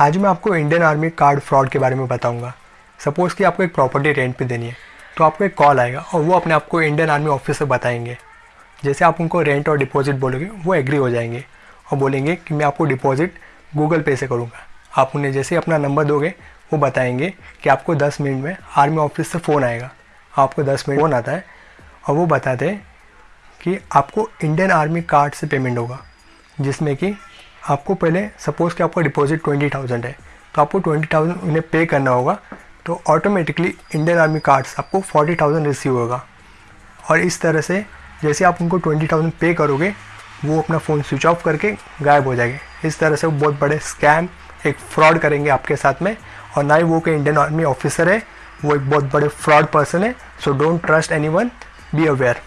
आज मैं आपको इंडियन आर्मी कार्ड फ्रॉड के बारे में बताऊँगा। सपोज़ कि आपको एक प्रॉपर्टी रेंट पे देनी है तो आपको एक कॉल आएगा और वो अपने आपको इंडियन आर्मी ऑफिसर बताएँगे। जैसे आप उनको रेंट और डिपॉजिट बोलोगे, वो एग्री हो जाएँगे और बोलेंगे कि मैं आपको डिपॉजिट गूगल पे से करूँगा। आप उन्हें जैसे अपना नंबर दोगे, वो बताएँगे कि आपको दस मिनट में आर्मी ऑफ़िस से फ़ोन आएगा। आपको दस मिनट फ़ोन आता है और वो बताते हैं कि आपको इंडियन आर्मी कार्ड से पेमेंट होगा, जिसमें कि आपको पहले सपोज़ कि आपका डिपॉजिट ट्वेंटी थाउज़ेंड है तो आपको ट्वेंटी थाउज़ेंड उन्हें पे करना होगा तो ऑटोमेटिकली इंडियन आर्मी कार्ड्स आपको फोर्टी थाउज़ेंड रिसीव होगा। और इस तरह से जैसे आप उनको ट्वेंटी थाउज़ेंड पे करोगे, वो अपना फ़ोन स्विच ऑफ़ करके गायब हो जाएँगे। इस तरह से वो बहुत बड़े स्कैम एक फ्रॉड करेंगे आपके साथ में, और ना ही वो के इंडियन आर्मी ऑफिसर है, वो एक बहुत बड़े फ्रॉड पर्सन है so don't trust anyone be aware